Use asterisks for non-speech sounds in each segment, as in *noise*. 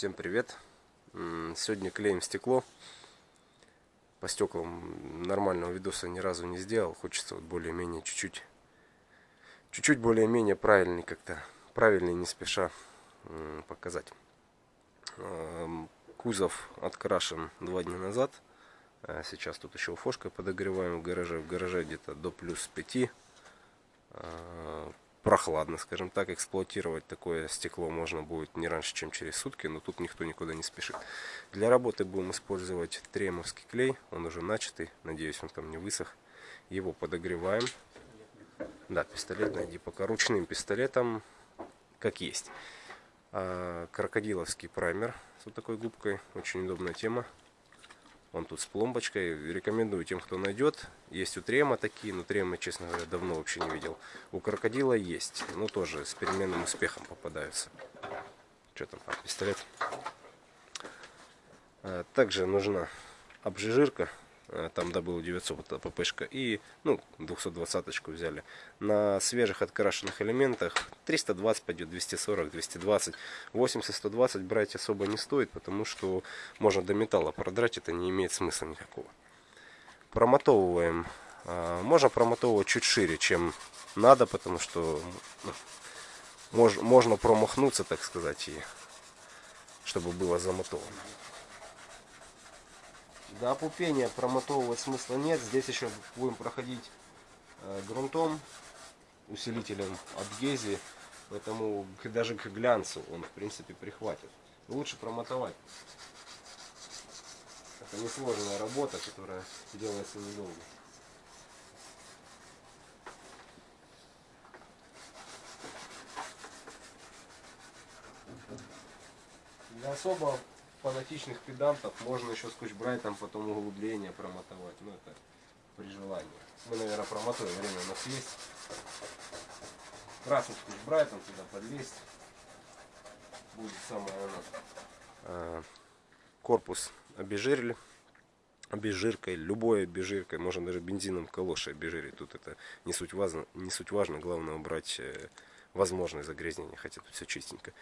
Всем привет! Сегодня клеим стекло. По стеклам нормального видоса ни разу не сделал. Хочется вот более-менее чуть-чуть, чуть-чуть более-менее правильный как-то, правильный не спеша показать. Кузов открашен два дня назад. А сейчас тут еще фошкой подогреваем в гараже. В гараже где-то до плюс 5 прохладно, скажем так, эксплуатировать такое стекло можно будет не раньше, чем через сутки, но тут никто никуда не спешит. Для работы будем использовать тремовский клей, он уже начатый, надеюсь, он там не высох. Его подогреваем. Да, пистолет найди пока ручным пистолетом, как есть. А, крокодиловский праймер с вот такой губкой, очень удобная тема. Он тут с пломбочкой. Рекомендую тем, кто найдет. Есть у трема такие, но тремы, честно говоря, давно вообще не видел. У крокодила есть, но тоже с переменным успехом попадаются. Что там, а, пистолет. Также нужна обжижирка там добыл 900 ППшка и ну 220 очку взяли. На свежих открашенных элементах 320 пойдет 240 220 80 120 брать особо не стоит потому что можно до металла продрать это не имеет смысла никакого. Промотовываем. А, можно промотовывать чуть шире чем надо потому что ну, можно промахнуться так сказать и чтобы было замотовано до опупения промотовывать смысла нет. Здесь еще будем проходить э, грунтом, усилителем от гези. Поэтому даже к глянцу он в принципе прихватит. Лучше промотовать. Это несложная работа, которая делается недолго. Для особо фанатичных педантов можно еще скотч-брайтом потом углубление промотовать. Ну это при желании. Мы, наверное, промотаем, время у нас есть. Красным скотч-брайтом туда подлезть. Будет самое оно. А, корпус обезжирили обезжиркой, любой обезжиркой, можно даже бензином калоши обезжирить. Тут это не суть важно, не суть важно, главное убрать возможное загрязнение, хотя тут все чистенько.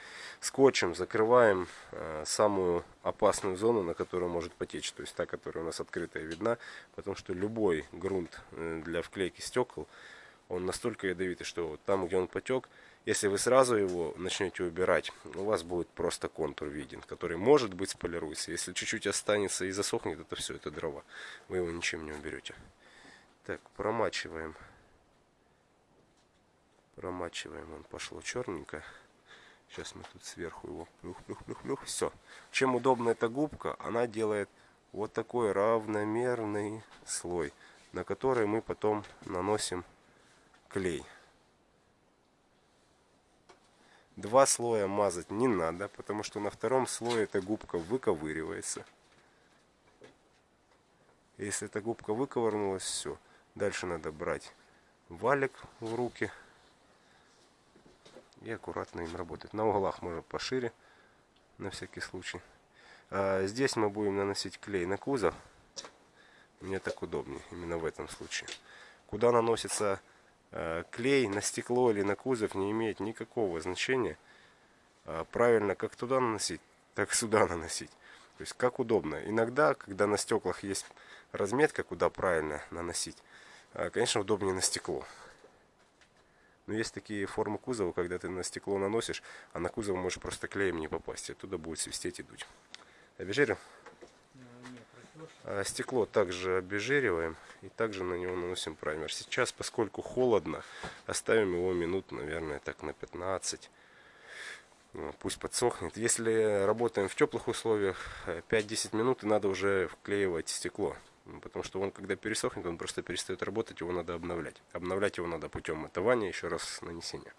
Скотчем закрываем э, самую опасную зону, на которую может потечь, то есть та, которая у нас открытая видна, потому что любой грунт э, для вклейки стекол, он настолько ядовитый, что вот там, где он потек, если вы сразу его начнете убирать, у вас будет просто контур виден, который может быть сполируется. Если чуть-чуть останется и засохнет, это все, это дрова. Вы его ничем не уберете. Так, промачиваем промачиваем, он пошло черненько. Сейчас мы тут сверху его плюх, плюх, плюх, плюх. Все. Чем удобна эта губка, она делает вот такой равномерный слой, на который мы потом наносим клей. Два слоя мазать не надо, потому что на втором слое эта губка выковыривается. Если эта губка выковырнулась, все. Дальше надо брать валик в руки и аккуратно им работать. На углах можно пошире, на всякий случай. А здесь мы будем наносить клей на кузов. Мне так удобнее, именно в этом случае. Куда наносится э, клей, на стекло или на кузов, не имеет никакого значения. А правильно, как туда наносить, так *laughs* сюда наносить. То есть как удобно. Иногда, когда на стеклах есть разметка, куда правильно наносить, а, конечно, удобнее на стекло. Но есть такие формы кузова, когда ты на стекло наносишь, а на кузов можешь просто клеем не попасть. Оттуда будет свистеть и дуть. Обезжирим? А стекло также обезжириваем и также на него наносим праймер. Сейчас, поскольку холодно, оставим его минут, наверное, так на 15. Ну, пусть подсохнет. Если работаем в теплых условиях, 5-10 минут и надо уже вклеивать стекло. Потому что он, когда пересохнет, он просто перестает работать, его надо обновлять. Обновлять его надо путем отования, еще раз нанесения.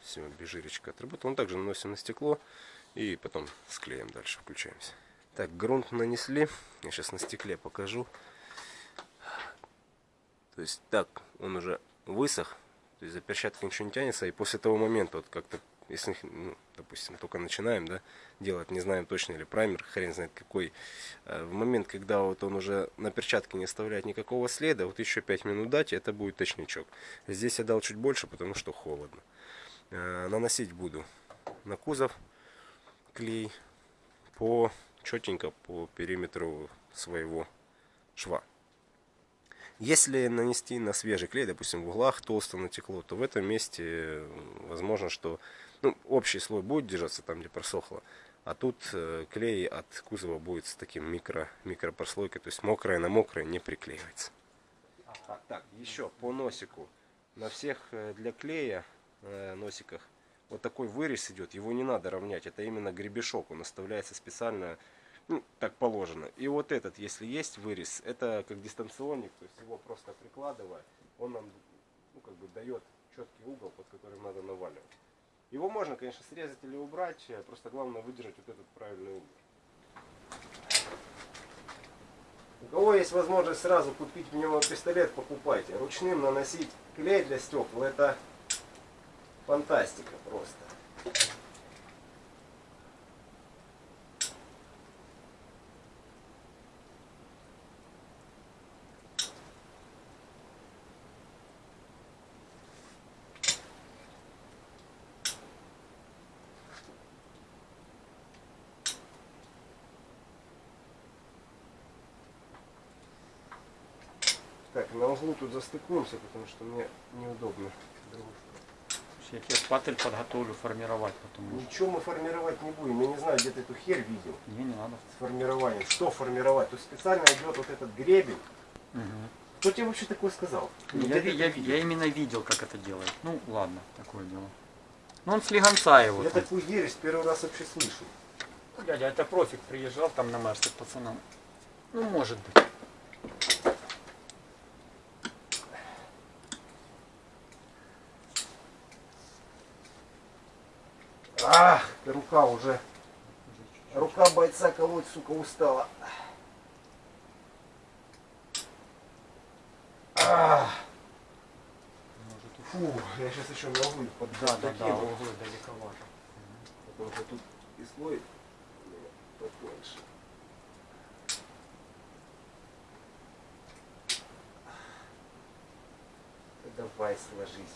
Все, бежиречка отработала. Он также наносим на стекло и потом склеим дальше, включаемся. Так, грунт нанесли. Я сейчас на стекле покажу. То есть так, он уже высох. То есть за перчаткой ничего не тянется. И после того момента, вот как-то если, ну, допустим, только начинаем, да, делать, не знаем точно, или праймер, хрен знает какой, э, в момент, когда вот он уже на перчатке не оставляет никакого следа, вот еще 5 минут дать, это будет точничок. Здесь я дал чуть больше, потому что холодно. Э, наносить буду на кузов клей по четенько по периметру своего шва. Если нанести на свежий клей, допустим, в углах толсто натекло, то в этом месте э, возможно, что ну, общий слой будет держаться там, где просохло, а тут э, клей от кузова будет с таким микро, микропрослойкой, то есть мокрое на мокрое не приклеивается. А, так, еще по носику. На всех э, для клея э, носиках вот такой вырез идет, его не надо равнять, это именно гребешок, он оставляется специально ну, так положено. И вот этот, если есть вырез, это как дистанционник, то есть его просто прикладывая, он нам ну, как бы дает четкий угол, под которым надо наваливать. Его можно, конечно, срезать или убрать, э, просто главное выдержать вот этот правильный угол. У кого есть возможность сразу купить пистолет, покупайте. Ручным наносить клей для стекол, это фантастика просто. Так, на углу тут застыкуемся, потому что мне неудобно. Я тебе патель подготовлю формировать потом. Ничего мы формировать не будем. Я не знаю, где ты эту херь видел. Не, не надо. С формированием. Что формировать? Тут специально идет вот этот гребень. Угу. Кто тебе вообще такое сказал? Я, Где ты я, это я, именно видел, как это делают. Ну, ладно, такое дело. Ну, он с легонца его. Я там. такую ересь первый раз вообще слышу. Дядя, это профик приезжал там на Мерсе пацанам. Ну, может быть. Рука уже. Рука бойца колоть, сука, устала. Уж- фу, я сейчас еще ногу под Да, да, да, углы далековато. Потому что тут и слой потоньше. Да Давай, сложись.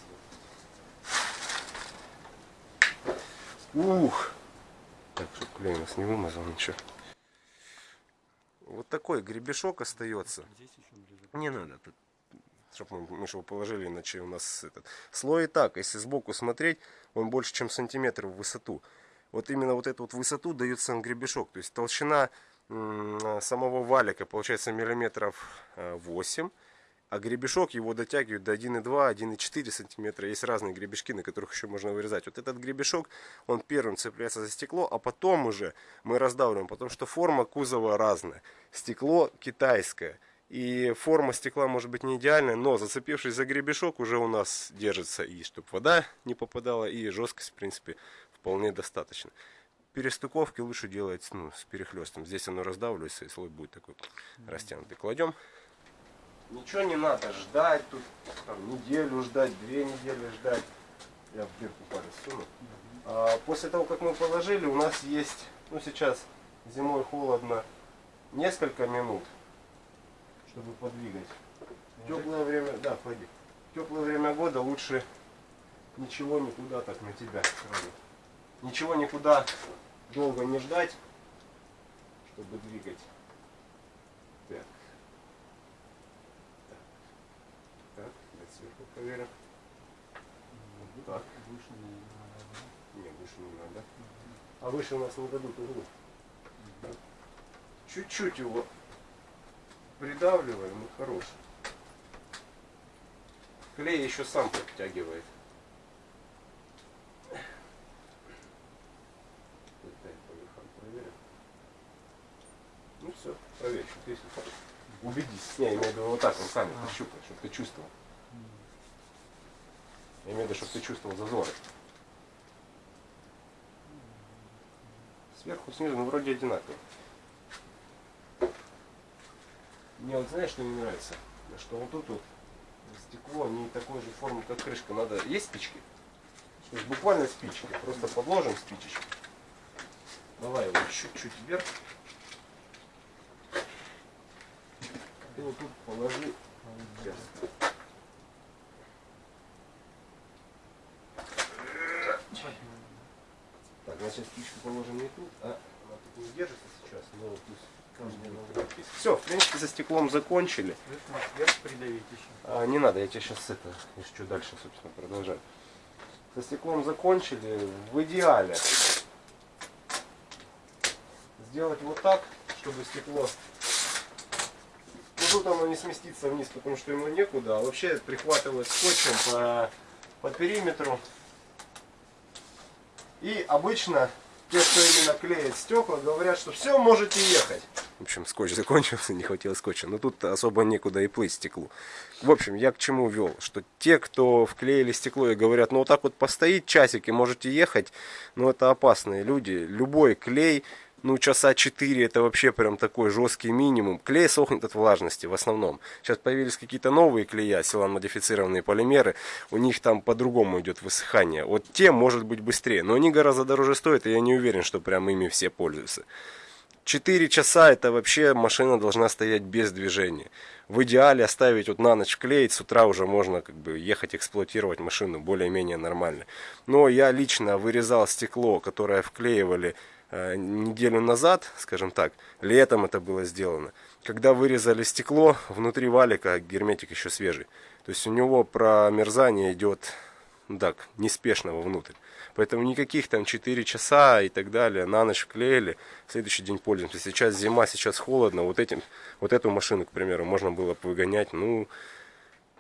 Ух! Так, чтобы клей у нас не вымазал ничего. Вот такой гребешок остается. Не надо, тут, чтобы мы, его положили, иначе у нас этот слой и так, если сбоку смотреть, он больше, чем сантиметр в высоту. Вот именно вот эту вот высоту дает сам гребешок. То есть толщина м, самого валика получается миллиметров э, 8, а гребешок его дотягивает до 1,2, 1,4 сантиметра. Есть разные гребешки, на которых еще можно вырезать. Вот этот гребешок, он первым цепляется за стекло, а потом уже мы раздавливаем, потому что форма кузова разная. Стекло китайское. И форма стекла может быть не идеальная, но зацепившись за гребешок уже у нас держится и чтобы вода не попадала, и жесткость в принципе вполне достаточно. Перестыковки лучше делать ну, с перехлестом. Здесь оно раздавливается и слой будет такой растянутый. Кладем. Ничего не надо ждать, тут там, неделю ждать, две недели ждать. Я в дырку палец суну. А после того, как мы положили, у нас есть, ну сейчас зимой холодно, несколько минут, чтобы подвигать. В теплое время, да, пойди. В теплое время года лучше ничего никуда так на тебя сразу. Ничего никуда долго не ждать, чтобы двигать. Так. Так. Так, давайте сверху проверим. Так. Выше, наверное, Не, выше не надо. А выше у нас не дадут углу. Чуть-чуть его придавливаем и хорош. Клей еще сам подтягивает. Ну все, проверь, что ты Убедись. Не, я имею в виду вот так, руками пощупай, чтобы ты чувствовал. Я имею в виду, чтобы ты чувствовал зазоры. Сверху, снизу, ну вроде одинаково. Мне вот знаешь, что не нравится? Что вот тут вот стекло не такой же формы, как крышка. Надо. Есть спички? То есть буквально спички. Просто подложим спичечку. Давай его чуть-чуть вверх. Ты вот тут положи. Сейчас. Значит, спичку положим не тут, а она тут не держится сейчас, но пусть Все, в принципе, за стеклом закончили. А, не надо, я тебе сейчас это, еще дальше, собственно, продолжать. Со стеклом закончили. В идеале сделать вот так, чтобы стекло... Ну тут оно не сместится вниз, потому что ему некуда. А вообще прихватывать скотчем по, по периметру. И обычно те, кто именно клеит стекла, говорят, что все, можете ехать. В общем, скотч закончился, *laughs* не хватило скотча. Но тут особо некуда и плыть стеклу. В общем, я к чему вел? Что те, кто вклеили стекло и говорят, ну вот так вот постоит часик и можете ехать, ну это опасные люди. Любой клей, ну часа 4 это вообще прям такой жесткий минимум. Клей сохнет от влажности в основном. Сейчас появились какие-то новые клея, силан-модифицированные полимеры. У них там по-другому идет высыхание. Вот те может быть быстрее, но они гораздо дороже стоят, и я не уверен, что прям ими все пользуются. 4 часа это вообще машина должна стоять без движения. В идеале оставить вот на ночь клеить, с утра уже можно как бы ехать эксплуатировать машину более-менее нормально. Но я лично вырезал стекло, которое вклеивали неделю назад, скажем так, летом это было сделано. Когда вырезали стекло, внутри валика герметик еще свежий. То есть у него промерзание идет ну так, неспешно вовнутрь. Поэтому никаких там 4 часа и так далее, на ночь вклеили, в следующий день пользуемся. Сейчас зима, сейчас холодно, вот, этим, вот эту машину, к примеру, можно было выгонять, ну,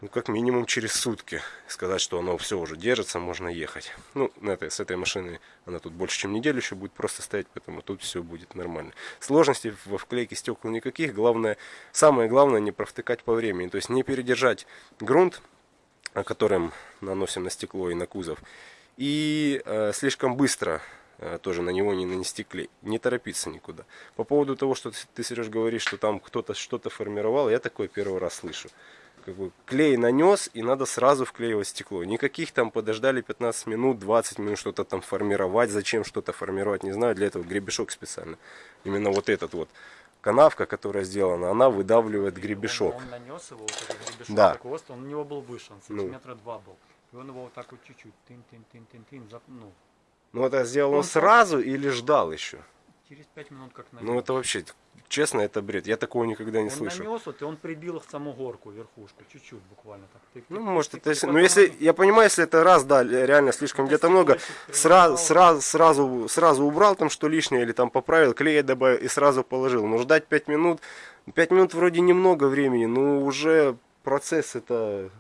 ну, как минимум через сутки. Сказать, что оно все уже держится, можно ехать. Ну, на с этой машиной она тут больше, чем неделю еще будет просто стоять, поэтому тут все будет нормально. Сложностей во вклейке стекол никаких. Главное, самое главное, не провтыкать по времени. То есть не передержать грунт, которым наносим на стекло и на кузов, и э, слишком быстро э, тоже на него не нанести клей. Не торопиться никуда. По поводу того, что ты, Сереж, говоришь, что там кто-то что-то формировал, я такое первый раз слышу. Как бы клей нанес, и надо сразу вклеивать стекло. Никаких там подождали 15 минут, 20 минут что-то там формировать. Зачем что-то формировать, не знаю. Для этого гребешок специально. Именно вот этот вот канавка, которая сделана, она выдавливает гребешок. Он, он нанес его, вот этот гребешок Да. такого роста, он у него был выше, он Ну. сантиметра два был. И он его вот так вот чуть-чуть, тын-тын-тын-тын-тын, ну, Ну это сделал он Он сразу или ждал еще? Через пять минут как нанес. Ну это вообще, честно, это бред. Я такого никогда не он слышал. нанес вот, и он прибил в саму горку, верхушку, чуть-чуть буквально так. Тык, Ну, может, это и ну, потом если, он- я понимаю, если это раз, да, реально слишком где-то много, сразу, сразу, сразу, сразу убрал там что лишнее или там поправил, клея добавил и сразу положил. Но ждать 5 минут, 5 минут вроде немного времени, но уже процесс это,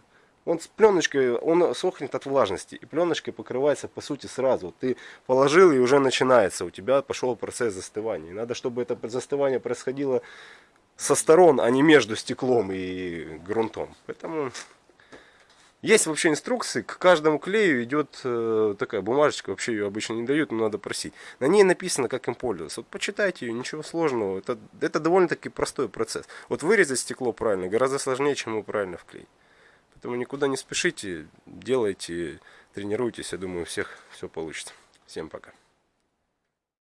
он с пленочкой, он сохнет от влажности, и пленочкой покрывается по сути сразу. Ты положил и уже начинается, у тебя пошел процесс застывания. И надо, чтобы это застывание происходило со сторон, а не между стеклом и грунтом. Поэтому есть вообще инструкции, к каждому клею идет э, такая бумажечка, вообще ее обычно не дают, но надо просить. На ней написано, как им пользоваться. Вот почитайте ее, ничего сложного. Это, это довольно-таки простой процесс. Вот вырезать стекло правильно гораздо сложнее, чем его правильно вклеить. Поэтому никуда не спешите, делайте, тренируйтесь, я думаю, у всех все получится. Всем пока.